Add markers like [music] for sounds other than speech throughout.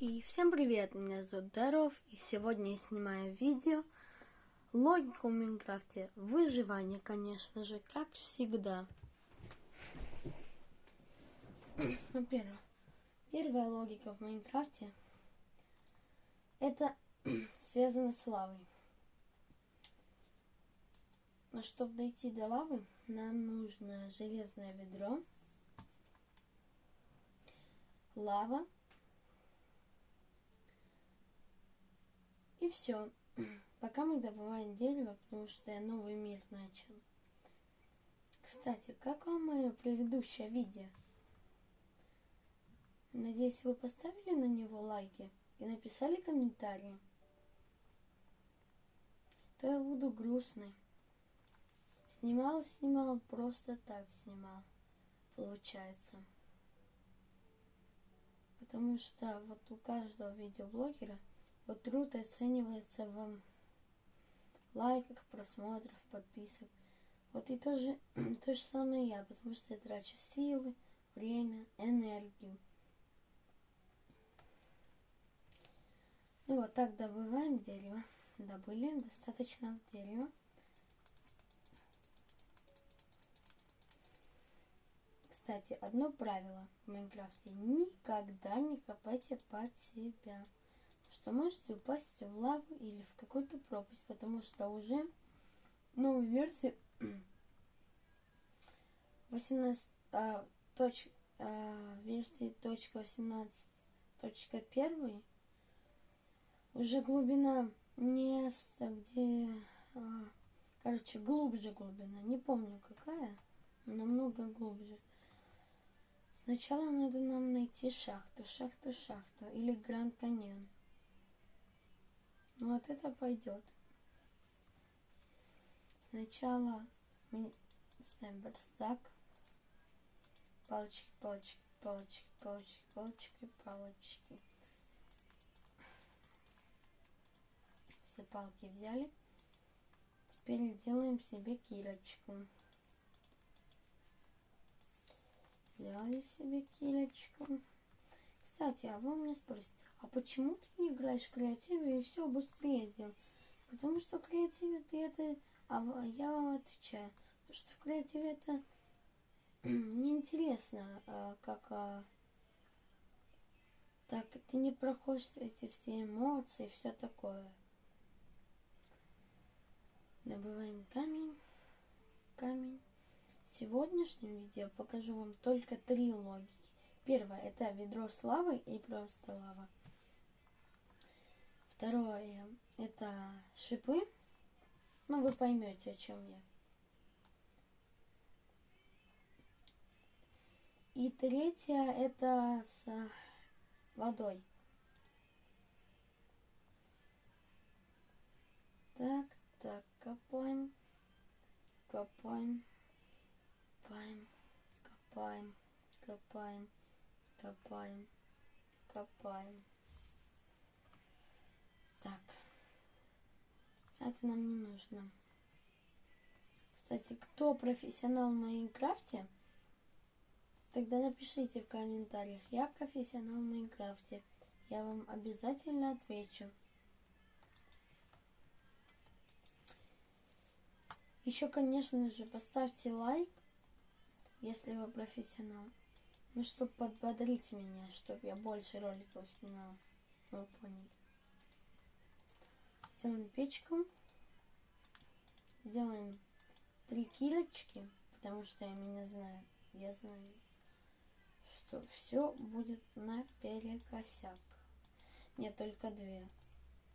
И всем привет, меня зовут Даров, и сегодня я снимаю видео Логика в Майнкрафте, выживание, конечно же, как всегда. Во-первых, первая логика в Майнкрафте это [clears throat] связано с лавой. Но чтобы дойти до лавы, нам нужно железное ведро, лава, И все. Пока мы добываем дерево, потому что я новый мир начал. Кстати, как вам мое предыдущее видео? Надеюсь, вы поставили на него лайки и написали комментарии. То я буду грустный. Снимал, снимал, просто так снимал. Получается. Потому что вот у каждого видеоблогера – вот труд оценивается в лайках, просмотрах, подписок. Вот и то же, [clears throat] то же самое я, потому что я трачу силы, время, энергию. Ну вот так добываем дерево. Добыли достаточно дерева. Кстати, одно правило в Майнкрафте. Никогда не копайте под себя что можете упасть в лаву или в какую-то пропасть, потому что уже новой версии [clears throat] 18 а, точ, а, версии точка 18.1 уже глубина места, где а, короче глубже глубина, не помню какая, намного глубже. Сначала надо нам найти шахту, шахту, шахту или Гранд Каньон. Ну, вот это пойдет. Сначала мы ставим барсак. Палочки, палочки, палочки, палочки, палочки, палочки. Все палки взяли. Теперь делаем себе кирочку. Сделали себе кирочку. Кстати, а вы меня спросите, а почему ты не играешь в креативе и все быстрее сделал? Потому что в креативе ты это... А я вам отвечаю. Потому что в креативе это [clears throat] неинтересно, а, как... А, так, ты не проходишь эти все эмоции, все такое. Добываем камень. Камень. В сегодняшнем видео покажу вам только три логики. Первое это ведро с лавой и просто лава. Второе это шипы. Ну, вы поймете, о чем я. И третье это с водой. Так, так, копаем, копаем, копаем, копаем, копаем, копаем, копаем. Так. Это нам не нужно. Кстати, кто профессионал в Майнкрафте, тогда напишите в комментариях. Я профессионал в Майнкрафте. Я вам обязательно отвечу. Еще, конечно же, поставьте лайк, если вы профессионал. Ну, чтобы подбодрить меня, чтобы я больше роликов снимал. Вы поняли. Сделаем печку. Сделаем три килочки, потому что я меня знаю. Я знаю, что все будет наперекосяк. Нет, только две.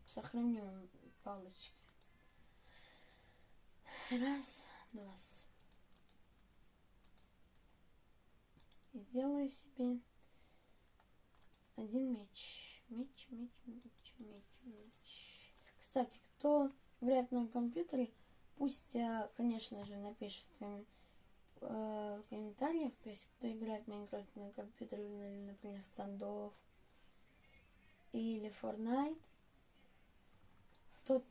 Сохраню палочки. Раз, два. И сделаю себе один меч. Меч, меч, меч, меч, меч. Кстати, кто играет на компьютере, пусть, э, конечно же, напишет э, в комментариях, то есть кто играет в Майнкрафт на компьютере, например, стандов или Fortnite, тот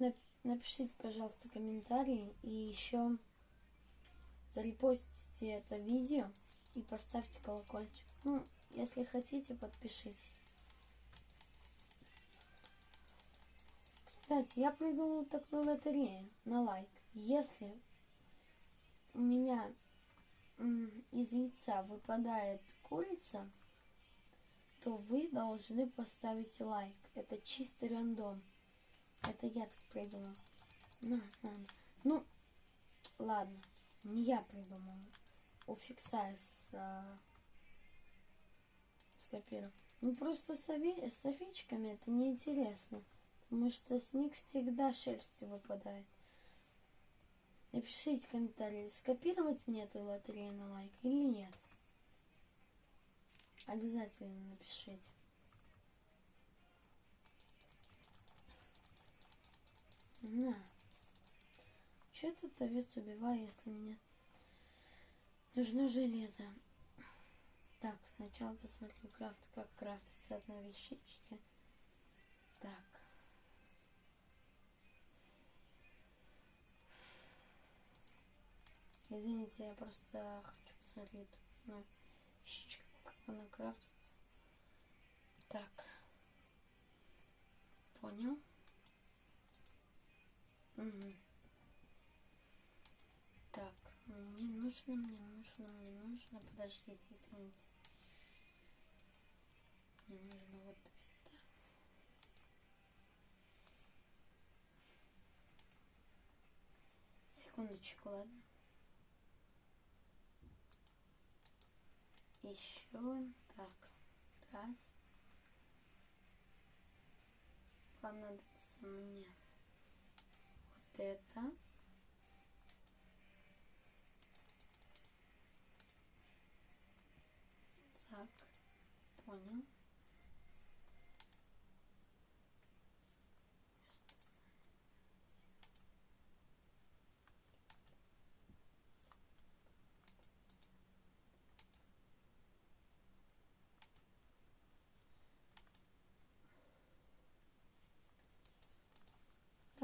напишите, пожалуйста, комментарий и еще зарепостите это видео и поставьте колокольчик. Ну, если хотите, подпишитесь. Кстати, я придумал такую лотерею на лайк. Если у меня из яйца выпадает курица, то вы должны поставить лайк. Это чистый рандом. Это я так придумал. На, на, на. Ну, ладно. Не я придумал. У фикса с, а, скопировал. Ну просто с, ови- с овечками это неинтересно. Потому что с них всегда шерсть выпадает. Напишите комментарии, скопировать мне эту лотерею на лайк или нет. Обязательно напишите. На. Че тут овец убиваю, если мне нужно железо? Так, сначала посмотрю крафт, как крафтится одна вещички. Извините, я просто хочу посмотреть на вещичку, как она крафтится. Так. Понял? Угу. Так, мне нужно, мне нужно, мне нужно. Подождите, извините. Мне нужно вот. Секундочку, ладно. Еще так. Раз. Понадобится мне вот это. Так, понял.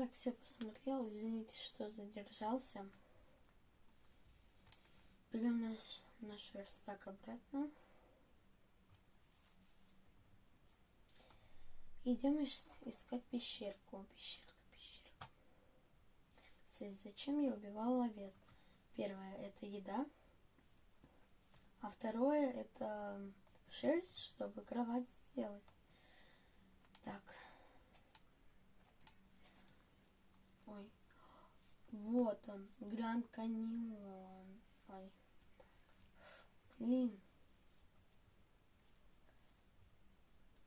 Так, все посмотрел. Извините, что задержался. Берем наш, наш верстак обратно. Идем искать пещерку. Пещерка, пещерка. Кстати, зачем я убивала овец? Первое это еда. А второе это шерсть, чтобы кровать сделать. Так. Ой. Вот он. Гранд Каньон. Ой. Блин.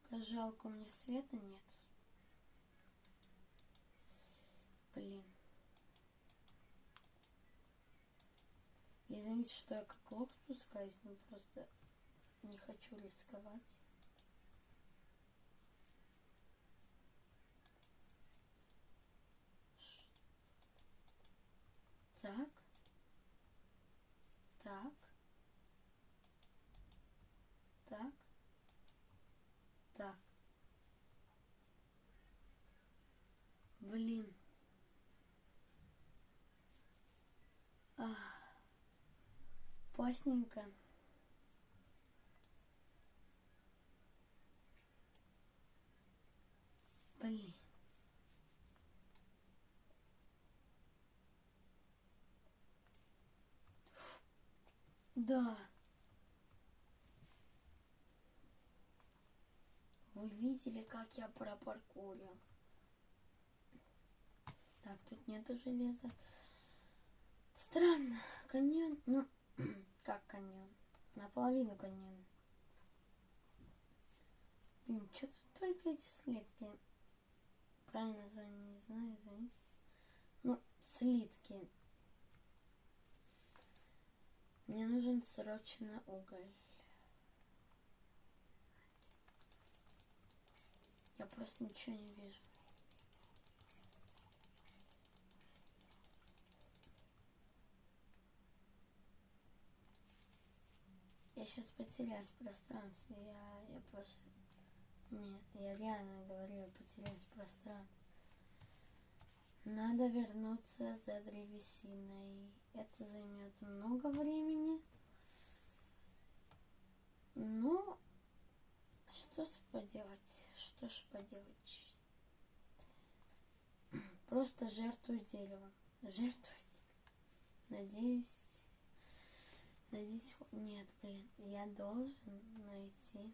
Как жалко, у меня света нет. Блин. Извините, что я как лох спускаюсь, но просто не хочу рисковать. Так. Так. Так. Так. Блин. Ах. Поздненько. Блин. Да. Вы видели, как я пропаркурил? Так, тут нету железа. Странно. Каньон. Ну, [clears throat] как каньон? Наполовину каньон. Блин, что тут только эти слитки? Правильное название не знаю, извините. Ну, слитки. Мне нужен срочно уголь. Я просто ничего не вижу. Я сейчас потеряюсь в пространстве. Я, я просто... Нет, я реально говорю, потеряюсь в пространстве. Надо вернуться за древесиной. Это займет много времени. Но что ж поделать? Что ж поделать? просто жертвую дерево. Жертвую. Надеюсь. Надеюсь. Нет, блин. Я должен найти.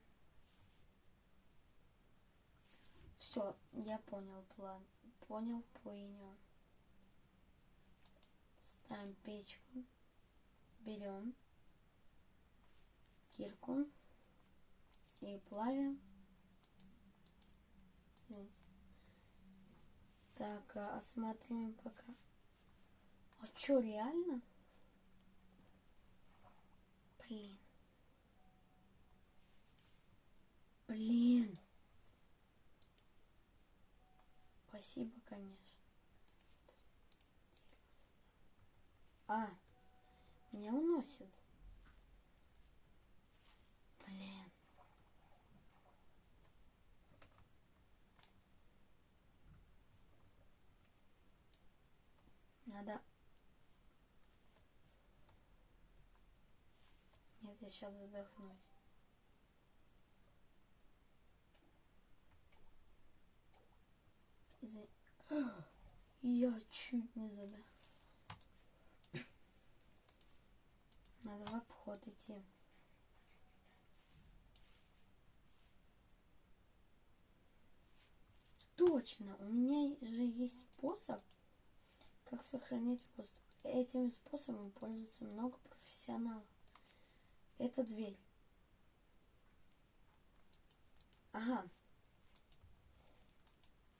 Все, я понял план. Понял, понял. Ставим печку. Берем кирку и плавим. Так, а, осматриваем пока. А чё, реально? Блин. Блин. Спасибо, конечно. А, меня уносит. Блин. Надо... Нет, я сейчас задохнусь. Извини. [gasps] Я чуть не задохнулась. Надо в обход идти. Точно, у меня же есть способ, как сохранить воздух. Этим способом пользуется много профессионалов. Это дверь. Ага.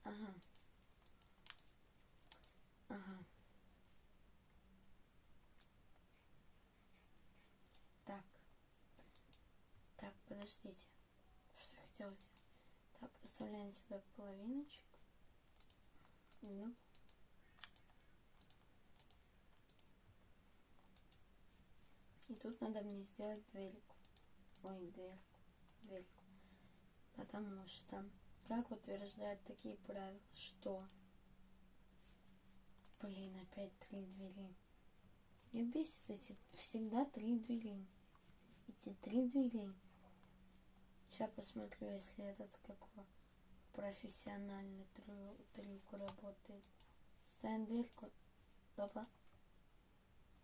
Ага. Ага. Так. Так, подождите. Что я хотела сделать? Так, оставляем сюда половиночку. Ну. И тут надо мне сделать дверку. Ой, дверку. Дверку. Потому что, как утверждают такие правила, что... Блин, опять три двери. Мне бесит эти всегда три двери. Эти три двери. Сейчас посмотрю, если этот какой профессиональный трюк, трюк работает. Ставим дверку. Опа.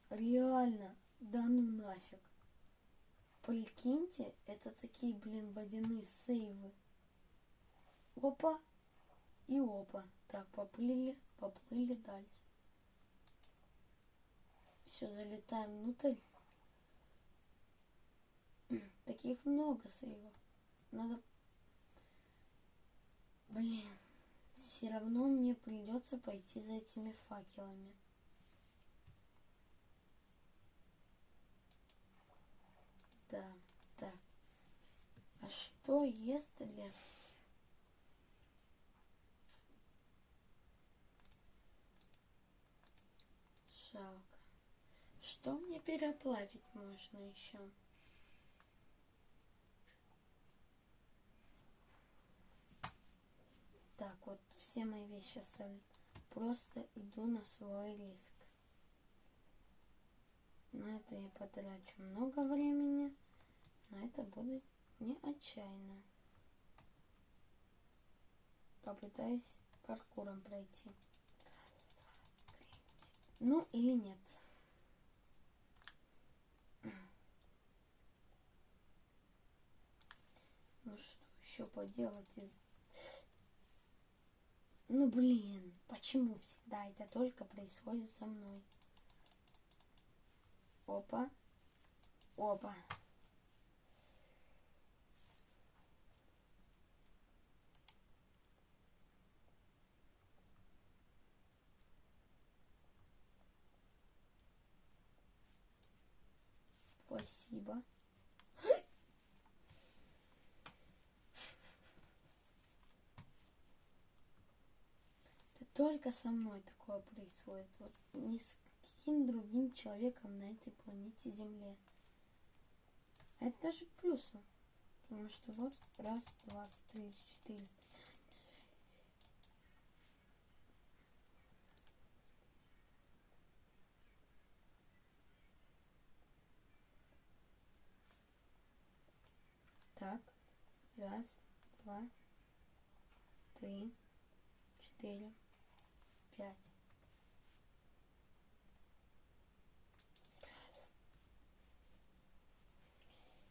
Реально. Да ну нафиг. Прикиньте, это такие, блин, водяные сейвы. Опа. И опа. Так, поплыли, поплыли дальше. Все, залетаем внутрь. Таких много сейвов. Надо... Блин. Все равно мне придется пойти за этими факелами. Да, да. А что если... Жалко. Что мне переплавить можно еще? Так, вот все мои вещи оставлю. Просто иду на свой риск. На это я потрачу много времени, но это будет не отчаянно. Попытаюсь паркуром пройти. Ну или нет. Ну что еще поделать? Ну блин, почему всегда это только происходит со мной? Опа. Опа. Спасибо. Только со мной такое происходит. Вот ни с каким другим человеком на этой планете Земле. Это даже плюсом. Потому что вот раз, два, три, четыре. Так, раз, два, три, четыре, пять.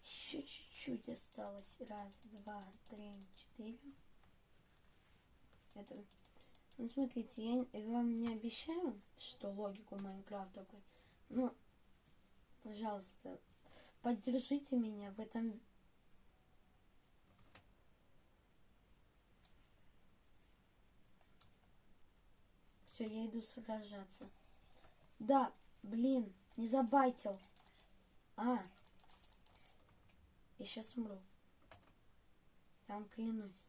Еще чуть-чуть осталось. Раз, два, три, четыре. Это... Ну, смотрите, я вам не обещаю, что логику Майнкрафта... Ну, пожалуйста, поддержите меня в этом Все, я иду сражаться. Да, блин, не забайтил. А. Я сейчас умру. Я вам клянусь.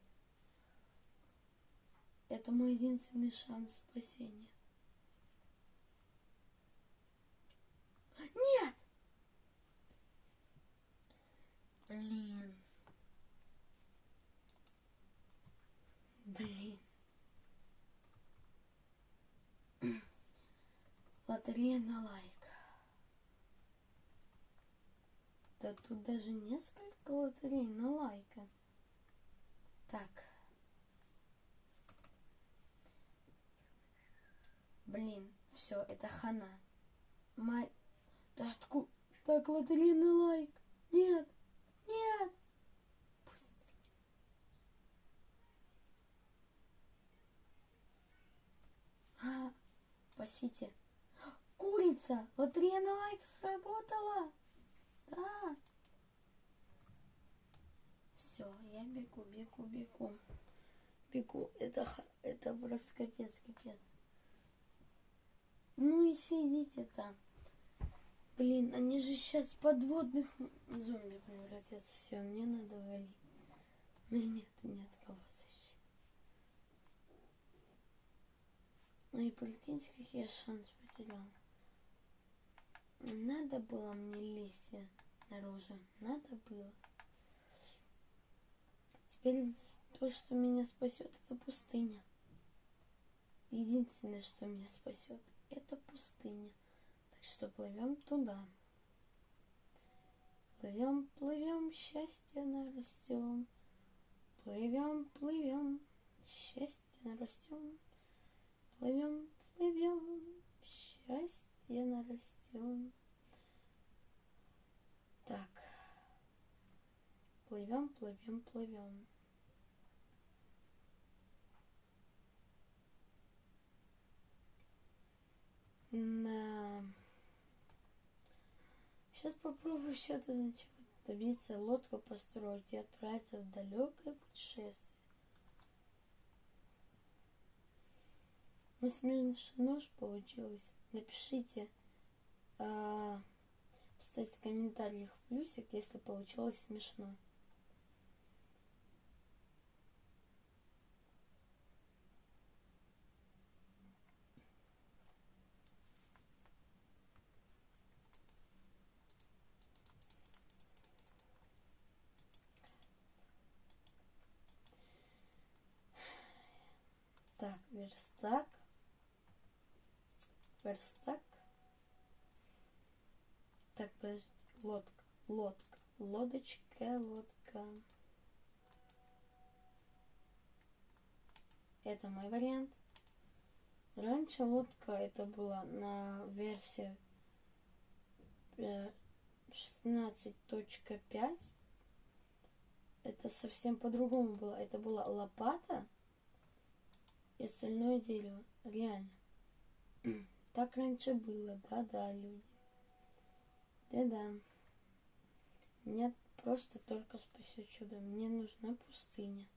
Это мой единственный шанс спасения. Нет! Блин. Лотерея на лайк. Да тут даже несколько лотерей на лайка. Так. Блин, все, это хана. Май... Да откуда? Так, лотерея на лайк. Нет, нет. Пусть. А, спасите. Курица! Лотерея на лайк сработала! Да! Все, я бегу, бегу, бегу. Бегу. Это, это просто капец, капец. Ну и сидите там. Блин, они же сейчас подводных зомби превратятся. Все, мне надо валить. Мне нет, нет кого защитить. Ну и прикиньте, какие я шанс потерял. Надо было мне лезть наружу. Надо было. Теперь то, что меня спасет, это пустыня. Единственное, что меня спасет, это пустыня. Так что плывем туда. Плывем, плывем, счастье нарастем. Плывем, плывем, счастье нарастем. Плывем, я нарастем. Так. Плывем, плывем, плывем. На... Сейчас попробую все это начать добиться, лодку построить и отправиться в далекое путешествие. Ну, смешно ж получилось напишите, поставьте в комментариях плюсик, если получилось смешно. Так, верстак верстак. Так, подожди, лодка, лодка, лодочка, лодка. Это мой вариант. Раньше лодка это была на версии 16.5. Э, это совсем по-другому было. Это была лопата и остальное дерево. Реально. Так раньше было, да-да, люди. Да-да. Меня просто только спасет чудо. Мне нужна пустыня.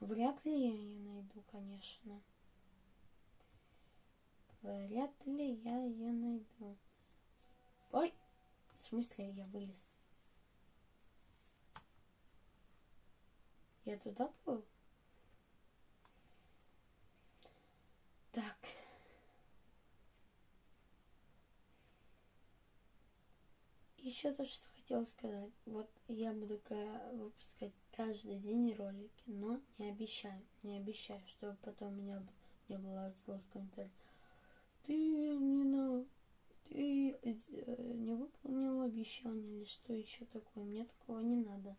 Вряд ли я ее найду, конечно. Вряд ли я ее найду. Ой! В смысле я вылез? Я туда плыл? Так. Еще то, что хотела сказать. Вот я буду выпускать каждый день ролики, но не обещаю, не обещаю, чтобы потом у меня не было злых комментариев. Ты не на... Ты э, не выполнил обещание или что еще такое. Мне такого не надо.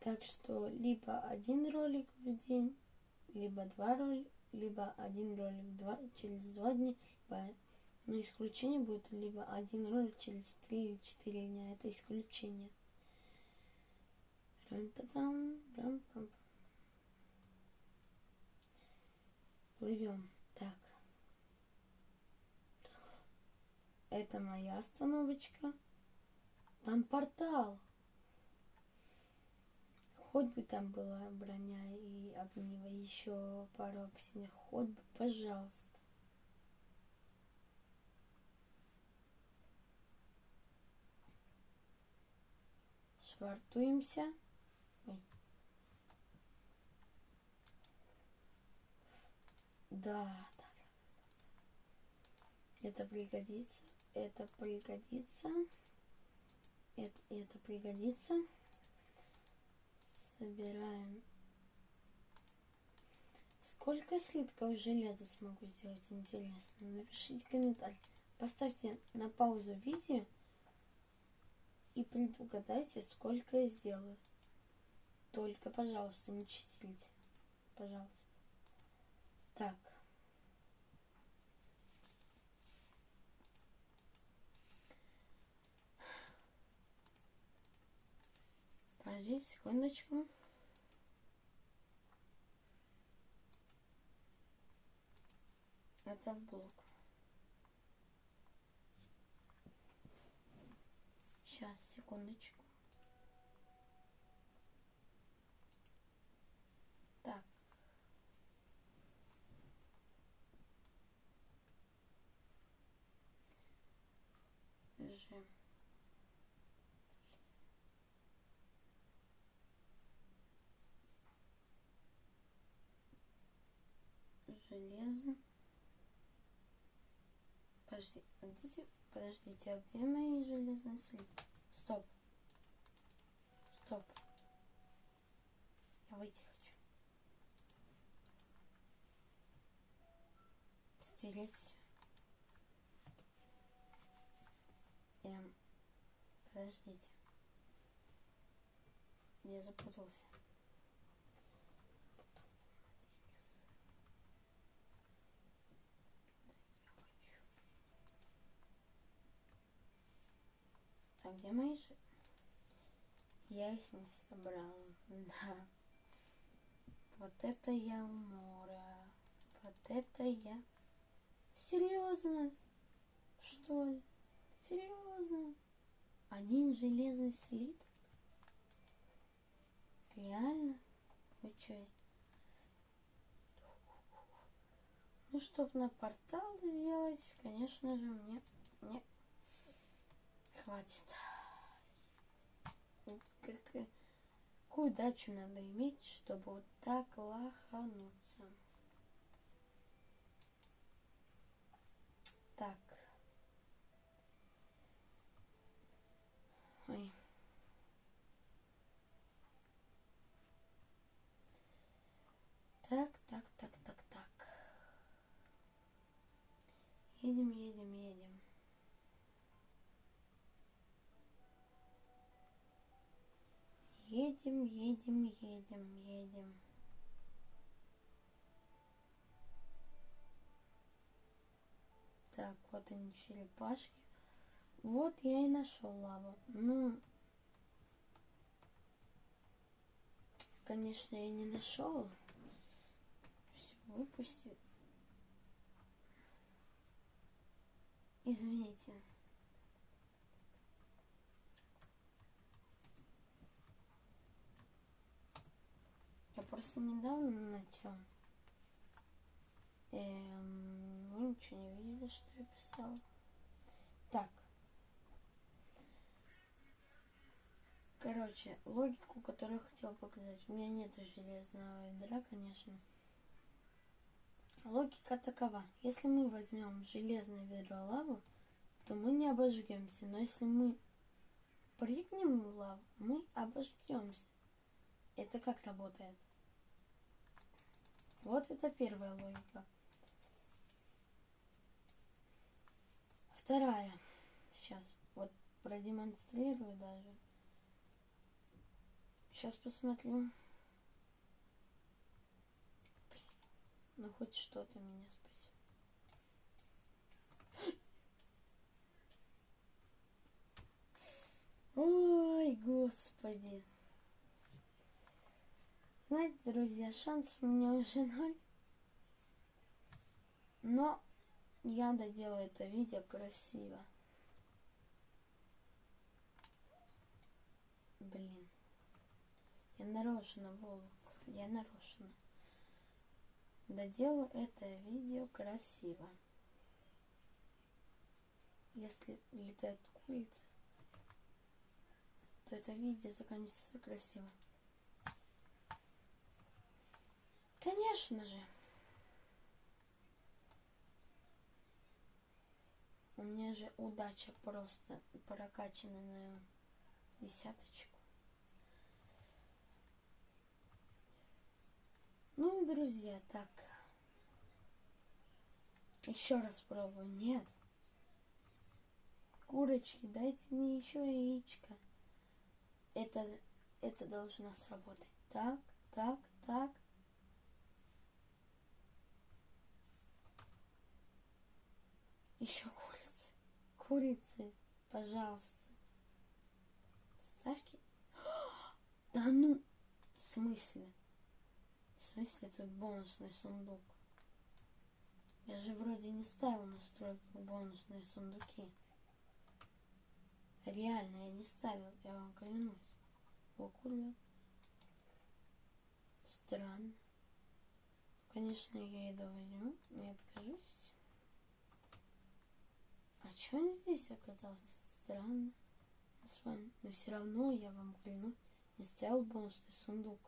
Так что либо один ролик в день, либо два ролика, либо один ролик два, через два дня, либо, но исключение будет либо один ролик через три или четыре дня. Это исключение. Плывем. Так. Это моя остановочка. Там портал. Хоть бы там была броня и огниво, еще пару обсидианов. Хоть бы, пожалуйста. Швартуемся. Ой. Да, да, да. Это пригодится. Это пригодится. Это, это пригодится. Собираем. Сколько слитков железа смогу сделать, интересно? Напишите комментарий. Поставьте на паузу видео и предугадайте, сколько я сделаю. Только, пожалуйста, не читите. Пожалуйста. Так. Подождите секундочку. Это блок. Сейчас, секундочку. Так. Железо. Подожди, подождите, подождите, а где мои железные слитки? Стоп. Стоп. Я выйти хочу. Стереть. Эм, подождите. Я запутался. А где мои же? Я их не собрал. [laughs] Да. Вот это я умора. Вот это я. Серьезно? Что ли? Серьезно? Один железный слиток? Реально? Вы что? Ну, чтобы на портал сделать, конечно же, мне, мне хватит. Как, какую дачу надо иметь, чтобы вот так лохануться? Так. Ой. Так, так, так, так, так. Едем, едем, едем. Едем, едем, едем, едем. Так, вот они черепашки. Вот я и нашел лаву. Ну, конечно, я не нашел. Все, выпустил. Извините. Я просто недавно начал. Эм, вы ничего не видели, что я писал. Так. Короче, логику, которую я хотел показать. У меня нет железного ведра, конечно. Логика такова. Если мы возьмем железное ведро лаву, то мы не обожгемся. Но если мы прыгнем в лаву, мы обожгемся. Это как работает? Вот это первая логика. Вторая. Сейчас вот продемонстрирую даже. Сейчас посмотрю. Ну, хоть что-то меня спасет. [gasps] Ой, господи. Знаете, друзья, шансов у меня уже [laughs] ноль. Но я доделаю это видео красиво. Блин. Я нарочно, Волк. Я нарочно. Доделаю это видео красиво. Если летает курица, то это видео заканчивается красиво. Конечно же. У меня же удача просто прокачана на десяточку. Ну, друзья, так. Еще раз пробую. Нет. Курочки, дайте мне еще яичко. Это, это должно сработать. Так, так, так. Еще курицы. Курицы, пожалуйста. Ставки. [gasps] Да ну, в смысле? В смысле тут бонусный сундук? Я же вроде не ставил настройку бонусные сундуки. Реально, я не ставил, я вам клянусь. Окулет. Странно. Конечно, я еду возьму, не откажусь. А что он здесь оказался? Странно. Но все равно я вам клянусь, не ставил бонусный сундук.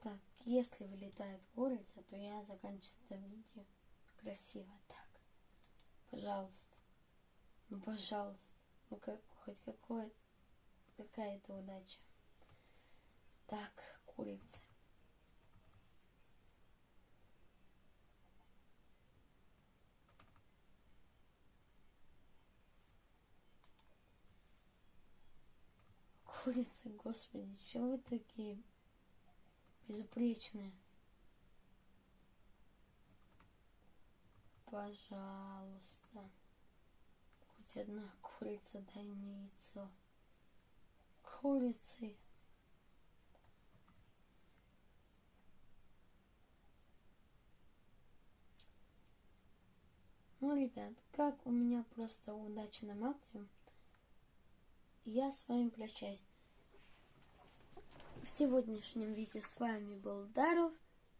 Так, если вылетает курица, то я заканчиваю это видео красиво. Так, пожалуйста. Ну, пожалуйста. Ну, как, хоть какое, какая-то удача. Так, курица. Курицы, господи, чего вы такие безупречные? Пожалуйста. Хоть одна курица, дай мне яйцо. Курицы. Ну, ребят, как у меня просто удача на максимум, я с вами прощаюсь. В сегодняшнем видео с вами был Даров.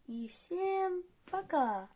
И всем пока!